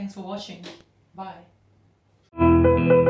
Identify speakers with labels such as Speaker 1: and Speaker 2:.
Speaker 1: Thanks for watching. Bye.